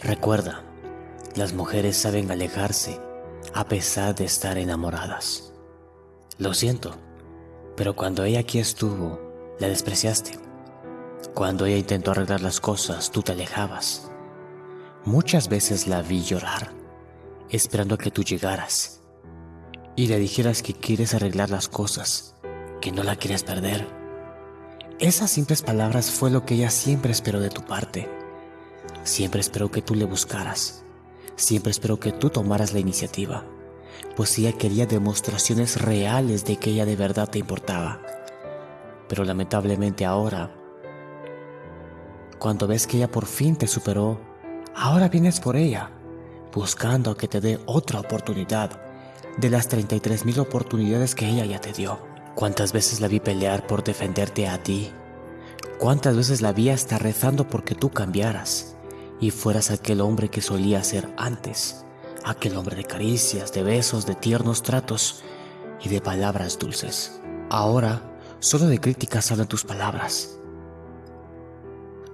Recuerda, las mujeres saben alejarse a pesar de estar enamoradas. Lo siento, pero cuando ella aquí estuvo, la despreciaste. Cuando ella intentó arreglar las cosas, tú te alejabas. Muchas veces la vi llorar, esperando a que tú llegaras y le dijeras que quieres arreglar las cosas, que no la quieres perder. Esas simples palabras fue lo que ella siempre esperó de tu parte. Siempre esperó que tú le buscaras. Siempre esperó que tú tomaras la iniciativa, pues ella quería demostraciones reales de que ella de verdad te importaba. Pero lamentablemente ahora, cuando ves que ella por fin te superó, ahora vienes por ella, buscando que te dé otra oportunidad de las 33 mil oportunidades que ella ya te dio. ¿Cuántas veces la vi pelear por defenderte a ti? ¿Cuántas veces la vi hasta rezando porque tú cambiaras y fueras aquel hombre que solía ser antes? Aquel hombre de caricias, de besos, de tiernos tratos y de palabras dulces. Ahora, solo de críticas hablan tus palabras.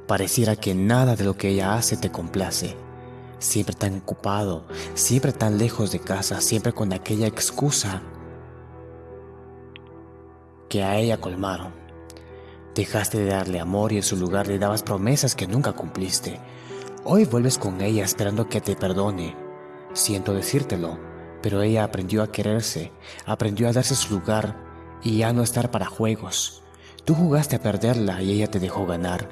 Pareciera que nada de lo que ella hace te complace. Siempre tan ocupado, siempre tan lejos de casa, siempre con aquella excusa que a ella colmaron. Dejaste de darle amor y en su lugar le dabas promesas que nunca cumpliste. Hoy vuelves con ella esperando que te perdone. Siento decírtelo, pero ella aprendió a quererse, aprendió a darse su lugar y a no estar para juegos. Tú jugaste a perderla y ella te dejó ganar,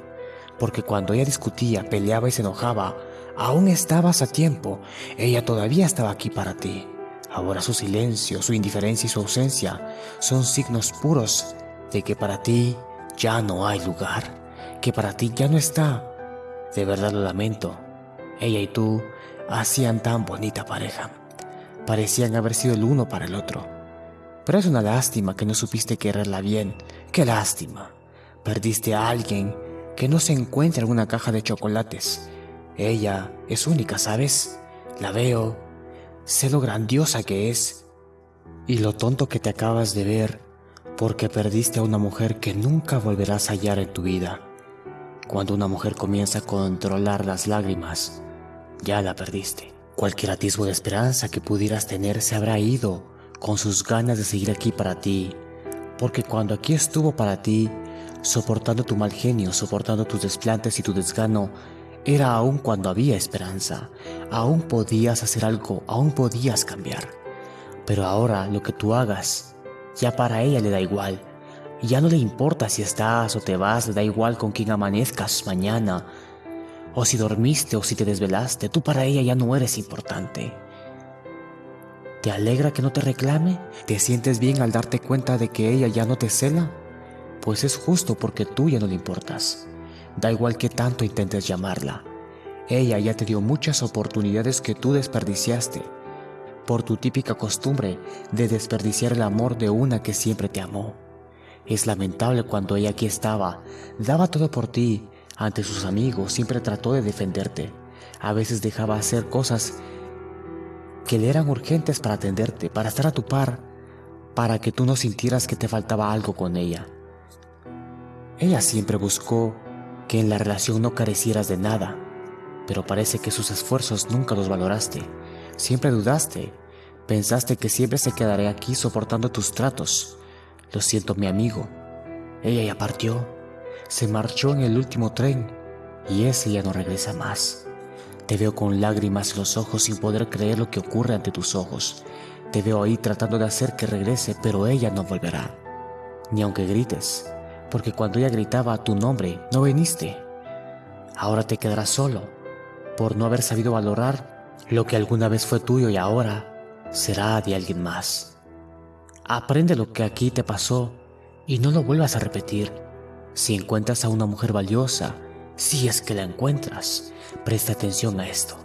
porque cuando ella discutía, peleaba y se enojaba, aún estabas a tiempo, ella todavía estaba aquí para ti. Ahora su silencio, su indiferencia y su ausencia son signos puros de que para ti ya no hay lugar, que para ti ya no está. De verdad lo lamento. Ella y tú hacían tan bonita pareja. Parecían haber sido el uno para el otro. Pero es una lástima que no supiste quererla bien. Qué lástima. Perdiste a alguien que no se encuentra en una caja de chocolates. Ella es única, ¿sabes? La veo, sé lo grandiosa que es y lo tonto que te acabas de ver porque perdiste a una mujer que nunca volverás a hallar en tu vida. Cuando una mujer comienza a controlar las lágrimas, ya la perdiste. Cualquier atisbo de esperanza que pudieras tener se habrá ido con sus ganas de seguir aquí para ti, porque cuando aquí estuvo para ti, soportando tu mal genio, soportando tus desplantes y tu desgano, era aún cuando había esperanza, aún podías hacer algo, aún podías cambiar. Pero ahora lo que tú hagas, ya para ella le da igual. Ya no le importa si estás o te vas, da igual con quién amanezcas mañana, o si dormiste o si te desvelaste, tú para ella ya no eres importante. ¿Te alegra que no te reclame? ¿Te sientes bien al darte cuenta de que ella ya no te cela? Pues es justo porque tú ya no le importas. Da igual que tanto intentes llamarla. Ella ya te dio muchas oportunidades que tú desperdiciaste por tu típica costumbre de desperdiciar el amor de una que siempre te amó. Es lamentable cuando ella aquí estaba, daba todo por ti, ante sus amigos, siempre trató de defenderte. A veces dejaba hacer cosas que le eran urgentes para atenderte, para estar a tu par, para que tú no sintieras que te faltaba algo con ella. Ella siempre buscó que en la relación no carecieras de nada, pero parece que sus esfuerzos nunca los valoraste. Siempre dudaste, pensaste que siempre se quedaría aquí soportando tus tratos. Lo siento, mi amigo. Ella ya partió, se marchó en el último tren y ese ya no regresa más. Te veo con lágrimas en los ojos sin poder creer lo que ocurre ante tus ojos. Te veo ahí tratando de hacer que regrese, pero ella no volverá. Ni aunque grites, porque cuando ella gritaba tu nombre, no viniste. Ahora te quedarás solo, por no haber sabido valorar lo que alguna vez fue tuyo y ahora será de alguien más. Aprende lo que aquí te pasó y no lo vuelvas a repetir. Si encuentras a una mujer valiosa, si es que la encuentras, presta atención a esto.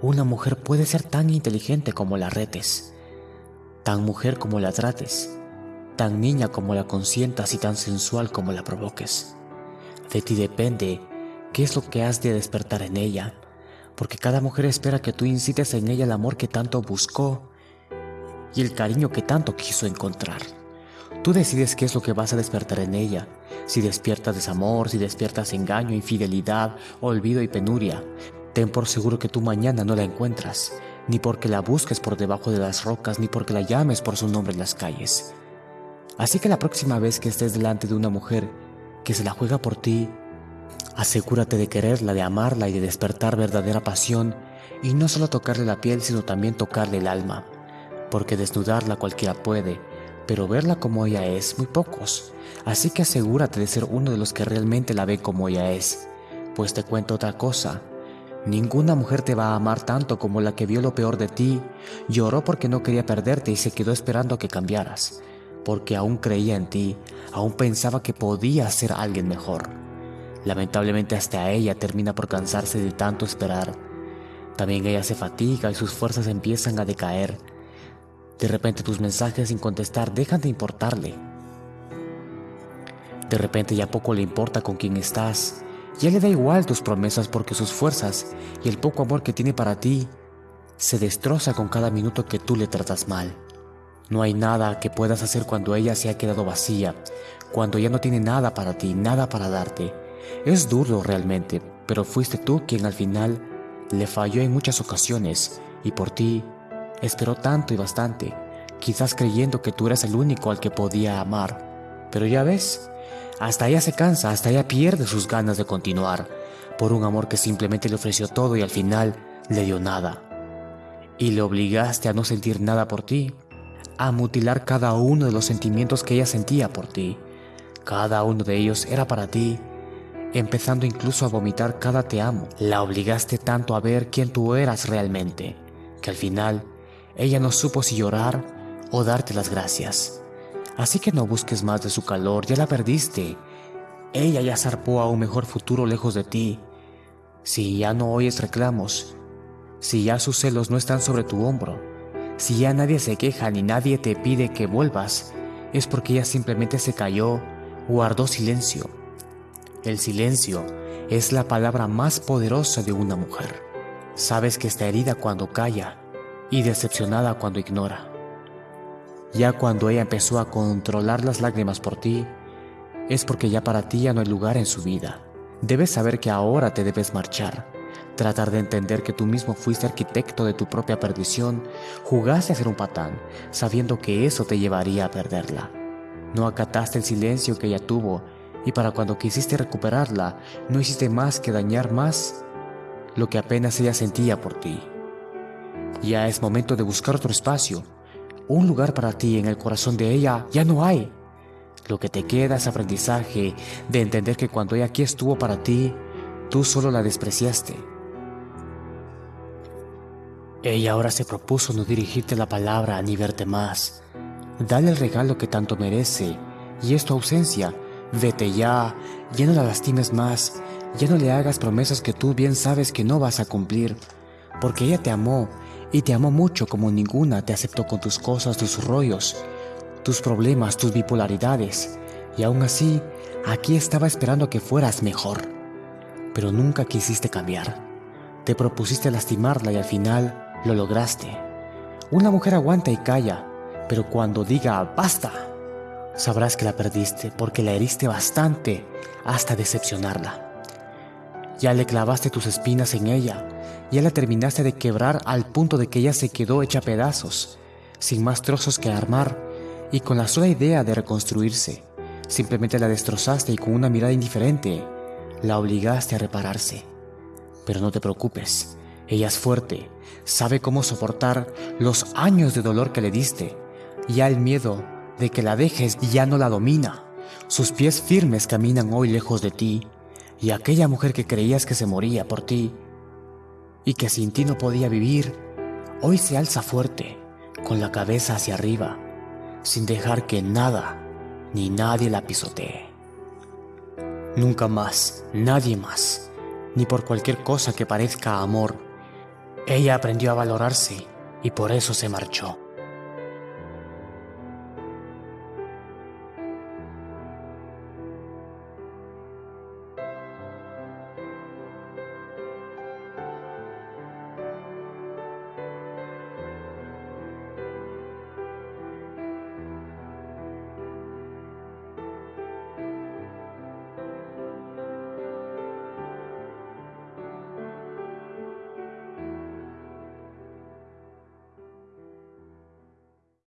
Una mujer puede ser tan inteligente como la retes, tan mujer como la trates, tan niña como la consientas y tan sensual como la provoques. De ti depende qué es lo que has de despertar en ella, porque cada mujer espera que tú incites en ella el amor que tanto buscó y el cariño que tanto quiso encontrar. Tú decides qué es lo que vas a despertar en ella, si despiertas desamor, si despiertas engaño, infidelidad, olvido y penuria. ten por seguro que tú mañana no la encuentras, ni porque la busques por debajo de las rocas, ni porque la llames por su nombre en las calles. Así que la próxima vez que estés delante de una mujer que se la juega por ti, asegúrate de quererla, de amarla y de despertar verdadera pasión, y no solo tocarle la piel, sino también tocarle el alma, porque desnudarla cualquiera puede, pero verla como ella es, muy pocos. Así que asegúrate de ser uno de los que realmente la ve como ella es. Pues te cuento otra cosa. Ninguna mujer te va a amar tanto como la que vio lo peor de ti, lloró porque no quería perderte y se quedó esperando a que cambiaras, porque aún creía en ti, aún pensaba que podías ser alguien mejor. Lamentablemente hasta ella termina por cansarse de tanto esperar. También ella se fatiga y sus fuerzas empiezan a decaer de repente tus mensajes sin contestar dejan de importarle. De repente ya poco le importa con quién estás. Ya le da igual tus promesas porque sus fuerzas y el poco amor que tiene para ti se destroza con cada minuto que tú le tratas mal. No hay nada que puedas hacer cuando ella se ha quedado vacía, cuando ya no tiene nada para ti, nada para darte. Es duro realmente, pero fuiste tú quien al final le falló en muchas ocasiones y por ti Esperó tanto y bastante, quizás creyendo que tú eras el único al que podía amar. Pero ya ves, hasta ella se cansa, hasta ella pierde sus ganas de continuar, por un amor que simplemente le ofreció todo y al final le dio nada. Y le obligaste a no sentir nada por ti, a mutilar cada uno de los sentimientos que ella sentía por ti. Cada uno de ellos era para ti, empezando incluso a vomitar cada te amo. La obligaste tanto a ver quién tú eras realmente, que al final ella no supo si llorar o darte las gracias. Así que no busques más de su calor, ya la perdiste. Ella ya zarpó a un mejor futuro lejos de ti. Si ya no oyes reclamos, si ya sus celos no están sobre tu hombro, si ya nadie se queja ni nadie te pide que vuelvas, es porque ella simplemente se cayó, guardó silencio. El silencio es la palabra más poderosa de una mujer. Sabes que está herida cuando calla, y decepcionada cuando ignora. Ya cuando ella empezó a controlar las lágrimas por ti, es porque ya para ti ya no hay lugar en su vida. Debes saber que ahora te debes marchar, tratar de entender que tú mismo fuiste arquitecto de tu propia perdición, jugaste a ser un patán, sabiendo que eso te llevaría a perderla. No acataste el silencio que ella tuvo y para cuando quisiste recuperarla, no hiciste más que dañar más lo que apenas ella sentía por ti. Ya es momento de buscar otro espacio. Un lugar para ti en el corazón de ella ya no hay. Lo que te queda es aprendizaje de entender que cuando ella aquí estuvo para ti, tú solo la despreciaste. Ella ahora se propuso no dirigirte la palabra ni verte más. Dale el regalo que tanto merece y es tu ausencia. Vete ya, ya no la lastimes más, ya no le hagas promesas que tú bien sabes que no vas a cumplir, porque ella te amó y te amó mucho como ninguna te aceptó con tus cosas, tus rollos, tus problemas, tus bipolaridades. Y aún así, aquí estaba esperando que fueras mejor. Pero nunca quisiste cambiar. Te propusiste lastimarla y al final lo lograste. Una mujer aguanta y calla, pero cuando diga basta, sabrás que la perdiste porque la heriste bastante hasta decepcionarla. Ya le clavaste tus espinas en ella, ya la terminaste de quebrar al punto de que ella se quedó hecha pedazos, sin más trozos que armar y con la sola idea de reconstruirse. Simplemente la destrozaste y con una mirada indiferente la obligaste a repararse. Pero no te preocupes, ella es fuerte, sabe cómo soportar los años de dolor que le diste. Ya el miedo de que la dejes ya no la domina. Sus pies firmes caminan hoy lejos de ti y aquella mujer que creías que se moría por ti y que sin ti no podía vivir, hoy se alza fuerte, con la cabeza hacia arriba, sin dejar que nada ni nadie la pisotee. Nunca más, nadie más, ni por cualquier cosa que parezca amor. Ella aprendió a valorarse y por eso se marchó.